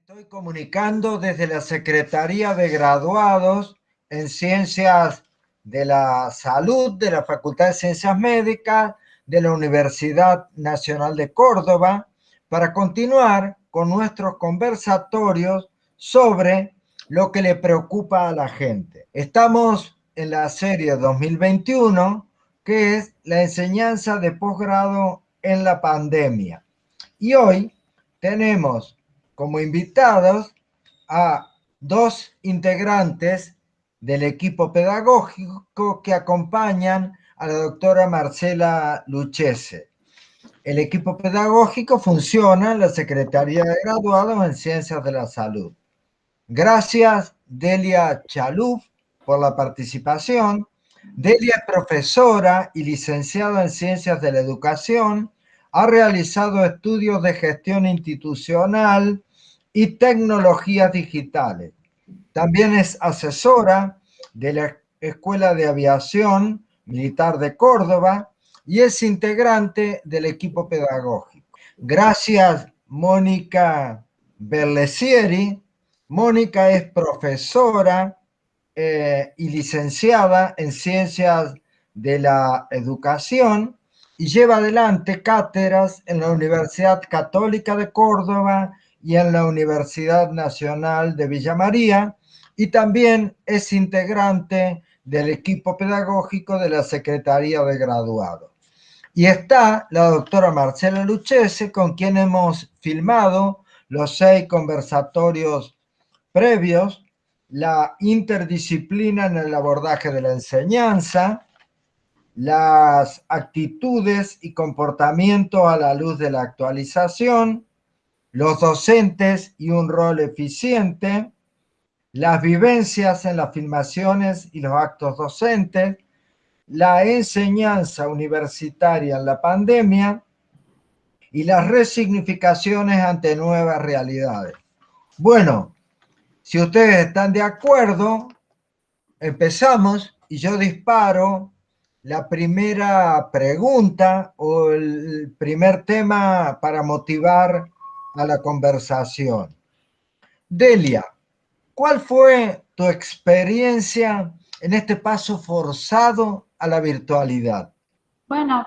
estoy comunicando desde la Secretaría de Graduados en Ciencias de la Salud de la Facultad de Ciencias Médicas de la Universidad Nacional de Córdoba para continuar con nuestros conversatorios sobre lo que le preocupa a la gente. Estamos en la serie 2021, que es la enseñanza de posgrado en la pandemia. Y hoy tenemos como invitados a dos integrantes del equipo pedagógico que acompañan a la doctora Marcela Luchese. El equipo pedagógico funciona en la Secretaría de Graduados en Ciencias de la Salud. Gracias, Delia Chaluf, por la participación. Delia es profesora y licenciada en Ciencias de la Educación. Ha realizado estudios de gestión institucional y tecnologías digitales. También es asesora de la Escuela de Aviación Militar de Córdoba y es integrante del equipo pedagógico. Gracias, Mónica Berlesieri. Mónica es profesora eh, y licenciada en Ciencias de la Educación y lleva adelante cátedras en la Universidad Católica de Córdoba y en la Universidad Nacional de Villa María y también es integrante del equipo pedagógico de la Secretaría de Graduados. Y está la doctora Marcela Luchese, con quien hemos filmado los seis conversatorios previos, la interdisciplina en el abordaje de la enseñanza, las actitudes y comportamiento a la luz de la actualización, los docentes y un rol eficiente, las vivencias en las filmaciones y los actos docentes, la enseñanza universitaria en la pandemia y las resignificaciones ante nuevas realidades. Bueno, si ustedes están de acuerdo, empezamos y yo disparo la primera pregunta o el primer tema para motivar a la conversación. Delia, ¿cuál fue tu experiencia en este paso forzado a la virtualidad? Bueno,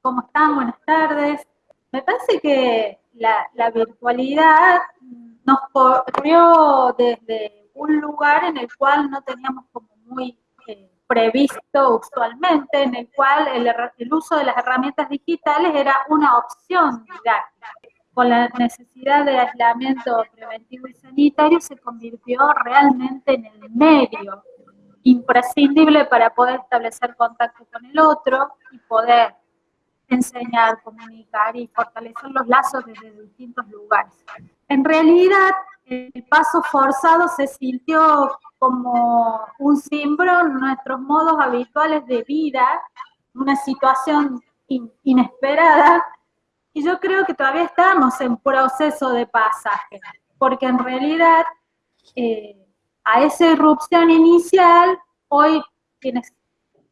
¿cómo están? Buenas tardes. Me parece que la, virtualidad nos corrió desde un lugar en el cual no teníamos como muy eh, previsto usualmente, en el cual el, el, uso de las herramientas digitales era una opción didáctica con la necesidad de aislamiento preventivo y sanitario, se convirtió realmente en el medio imprescindible para poder establecer contacto con el otro y poder enseñar, comunicar y fortalecer los lazos desde distintos lugares. En realidad, el paso forzado se sintió como un símbolo en nuestros modos habituales de vida, una situación inesperada y yo creo que todavía estamos en proceso de pasaje, porque en realidad eh, a esa irrupción inicial, hoy quienes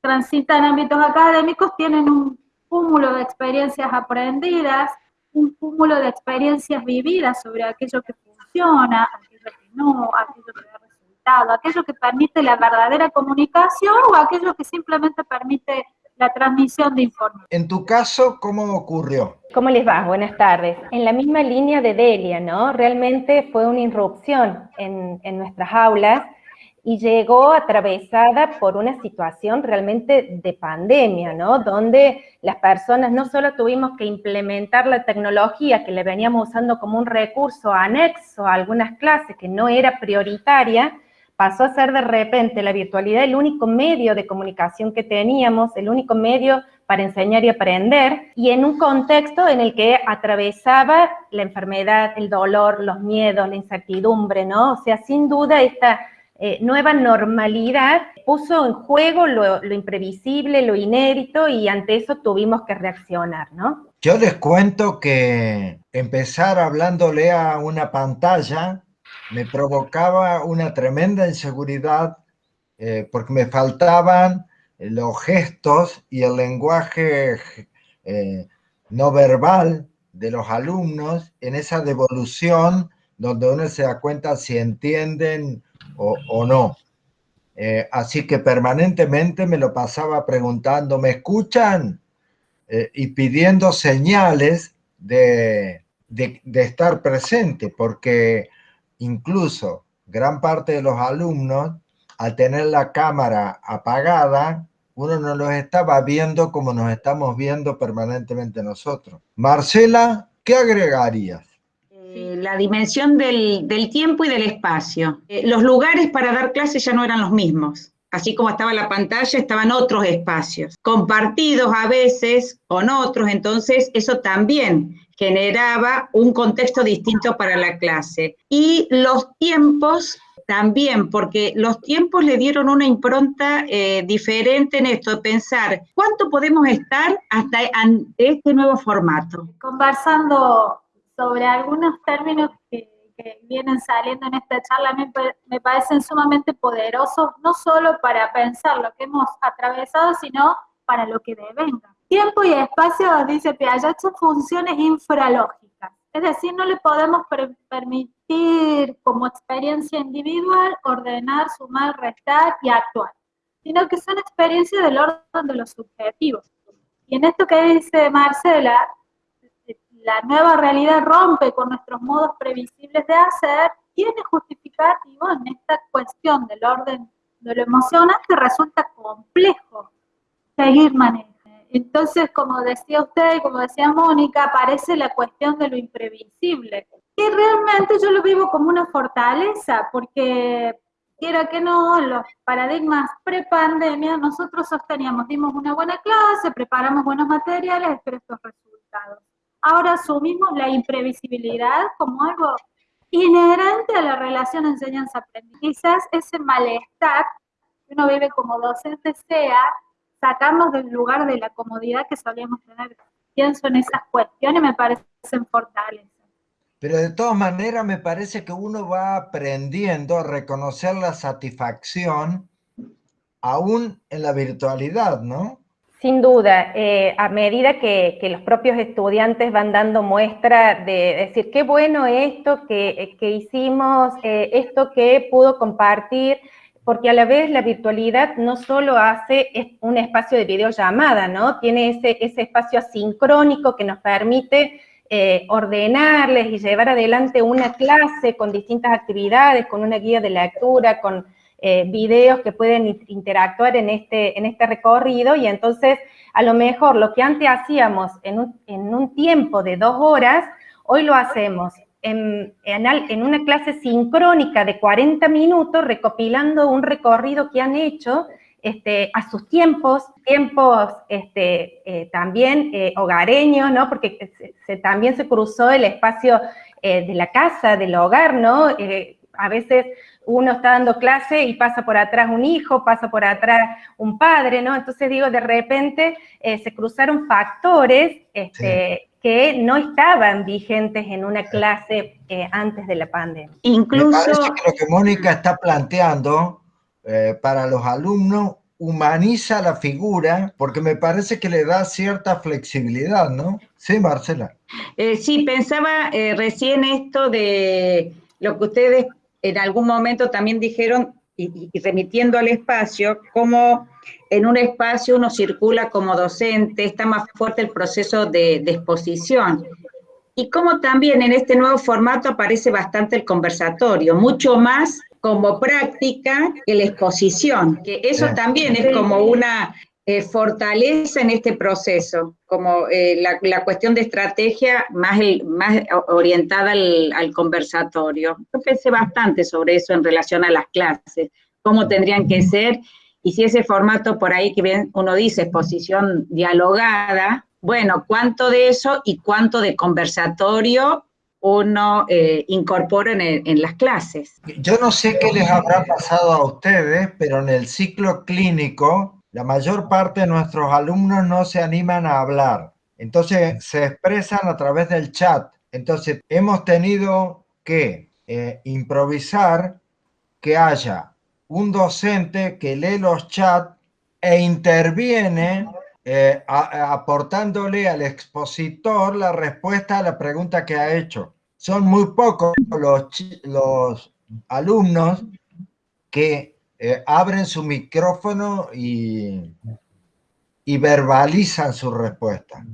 transitan ámbitos académicos tienen un cúmulo de experiencias aprendidas, un cúmulo de experiencias vividas sobre aquello que funciona, aquello que no, aquello que da resultado, aquello que permite la verdadera comunicación o aquello que simplemente permite la transmisión de información. En tu caso, ¿cómo ocurrió? ¿Cómo les va? Buenas tardes. En la misma línea de Delia, ¿no? Realmente fue una irrupción en, en nuestras aulas y llegó atravesada por una situación realmente de pandemia, ¿no? Donde las personas no solo tuvimos que implementar la tecnología que le veníamos usando como un recurso anexo a algunas clases que no era prioritaria, pasó a ser de repente la virtualidad el único medio de comunicación que teníamos, el único medio para enseñar y aprender, y en un contexto en el que atravesaba la enfermedad, el dolor, los miedos, la incertidumbre, ¿no? O sea, sin duda esta eh, nueva normalidad puso en juego lo, lo, imprevisible, lo inédito, y ante eso tuvimos que reaccionar, ¿no? Yo les cuento que empezar hablándole a una pantalla me provocaba una tremenda inseguridad eh, porque me faltaban los gestos y el lenguaje eh, no verbal de los alumnos en esa devolución donde uno se da cuenta si entienden o, no. Eh, así que permanentemente me lo pasaba preguntando, ¿me escuchan? Eh, y pidiendo señales de, de, estar presente, porque incluso gran parte de los alumnos, al tener la cámara apagada, uno no los estaba viendo como nos estamos viendo permanentemente nosotros. Marcela, ¿qué agregarías? Eh, la dimensión del, tiempo y del espacio. Eh, los lugares para dar clases ya no eran los mismos. Así como estaba la pantalla, estaban otros espacios, compartidos a veces con otros, entonces eso también generaba un contexto distinto para la clase. Y los tiempos también, porque los tiempos le dieron una impronta eh, diferente en esto, pensar cuánto podemos estar hasta este nuevo formato. Conversando sobre algunos términos que, vienen saliendo en esta charla, me, parecen sumamente poderosos, no solo para pensar lo que hemos atravesado, sino para lo que devenga. Tiempo y espacio, dice Piaget, son funciones infralógicas. Es decir, no le podemos permitir como experiencia individual ordenar, sumar, restar y actuar, sino que son experiencias del orden de los subjetivos. Y en esto que dice Marcela, la nueva realidad rompe con nuestros modos previsibles de hacer, tiene justificativo en esta cuestión del orden de lo emocional que resulta complejo seguir manejando. Entonces, como decía usted y como decía Mónica, aparece la cuestión de lo imprevisible. Y realmente yo lo vivo como una fortaleza, porque quiera que no, los paradigmas pre-pandemia, nosotros sosteníamos, dimos una buena clase, preparamos buenos materiales, espero estos resultados ahora asumimos la imprevisibilidad como algo inherente a la relación enseñanza-aprendizaje. Quizás ese malestar que uno vive como docente sea sacarnos del lugar de la comodidad que solíamos tener. Pienso en esas cuestiones, me parecen fortalezas. Pero de todas maneras me parece que uno va aprendiendo a reconocer la satisfacción aún en la virtualidad, ¿no? Sin duda, eh, a medida que, los propios estudiantes van dando muestra de decir, qué bueno esto que, hicimos, eh, esto que pudo compartir, porque a la vez la virtualidad no solo hace un espacio de videollamada, ¿no? Tiene ese, ese espacio asincrónico que nos permite eh, ordenarles y llevar adelante una clase con distintas actividades, con una guía de lectura, con eh, videos que pueden interactuar en este, en este recorrido y entonces a lo mejor lo que antes hacíamos en un, en un tiempo de dos horas, hoy lo hacemos en, una clase sincrónica de 40 minutos recopilando un recorrido que han hecho este, a sus tiempos, tiempos este, eh, también eh, hogareños, ¿no? Porque también se cruzó el espacio de la casa, del hogar, ¿no? a veces uno está dando clase y pasa por atrás un hijo, pasa por atrás un padre, ¿no? Entonces digo, de repente eh, se cruzaron factores este, que no estaban vigentes en una clase eh, antes de la pandemia. Incluso... Me parece que lo que Mónica está planteando eh, para los alumnos humaniza la figura porque me parece que le da cierta flexibilidad, ¿no? Sí, Marcela. sí, pensaba recién esto de lo que ustedes en algún momento también dijeron, y, remitiendo al espacio, cómo en un espacio uno circula como docente, está más fuerte el proceso de, de exposición. Y cómo también en este nuevo formato aparece bastante el conversatorio, mucho más como práctica que la exposición, que eso también es como una eh, fortaleza en este proceso, como eh, la, cuestión de estrategia más, orientada al, conversatorio. Yo pensé bastante sobre eso en relación a las clases, cómo tendrían que ser, y si ese formato por ahí que uno dice exposición dialogada, bueno, cuánto de eso y cuánto de conversatorio uno eh, incorpora en, en, las clases. Yo no sé qué les habrá pasado a ustedes, pero en el ciclo clínico la mayor parte de nuestros alumnos no se animan a hablar. Entonces se expresan a través del chat. Entonces hemos tenido que eh, improvisar que haya un docente que lee los chats e interviene eh, aportándole al expositor la respuesta a la pregunta que ha hecho. son muy pocos los, los alumnos que eh, abren su micrófono y, verbalizan su respuesta.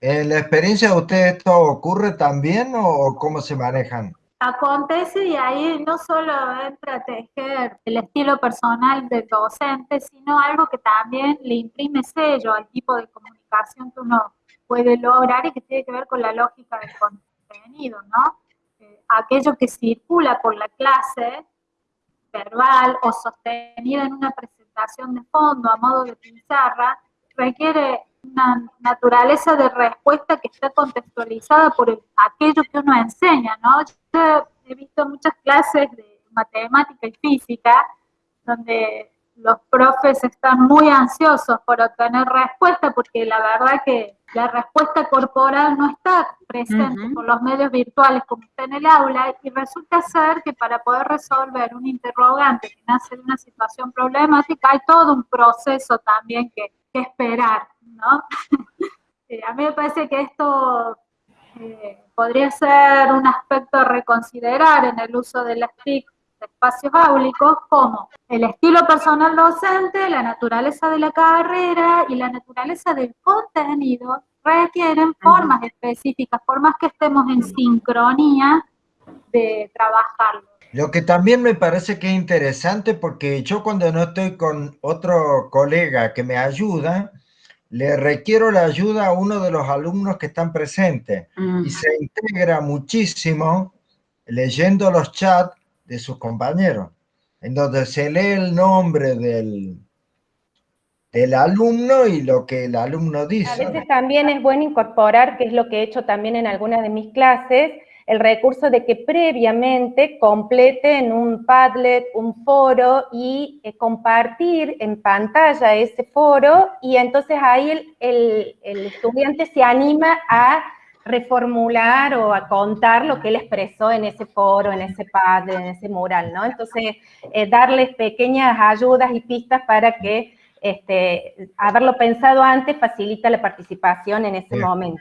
¿En la experiencia de ustedes esto ocurre también o cómo se manejan? Acontece y ahí no solo entra a tejer el estilo personal del docente, sino algo que también le imprime sello al tipo de comunicación que uno puede lograr y que tiene que ver con la lógica del contenido, ¿no? Eh, aquello que circula por la clase, verbal o sostenida en una presentación de fondo a modo de pizarra, requiere una naturaleza de respuesta que está contextualizada por aquello que uno enseña, ¿no? Yo he visto muchas clases de matemática y física donde los profes están muy ansiosos por obtener respuesta porque la verdad que la respuesta corporal no está presente por los medios virtuales como está en el aula y resulta ser que para poder resolver un interrogante que nace de una situación problemática hay todo un proceso también que, que esperar. ¿no? Eh, a mí me parece que esto eh, podría ser un aspecto a reconsiderar en el uso de las TIC espacios áulicos, como el estilo personal docente, la naturaleza de la carrera y la naturaleza del contenido requieren formas específicas, formas que estemos en sincronía de trabajarlo. Lo que también me parece que es interesante porque yo cuando no estoy con otro colega que me ayuda, le requiero la ayuda a uno de los alumnos que están presentes. Y se integra muchísimo leyendo los chats de sus compañeros, en donde se lee el nombre del, del alumno y lo que el alumno dice. A veces también es bueno incorporar, que es lo que he hecho también en algunas de mis clases, el recurso de que previamente completen un Padlet, un foro y eh, compartir en pantalla ese foro y entonces ahí el, estudiante se anima a reformular o a contar lo que él expresó en ese foro, en ese Padlet, en ese mural, ¿no? Entonces, eh, darles pequeñas ayudas y pistas para que este, haberlo pensado antes facilita la participación en ese momento.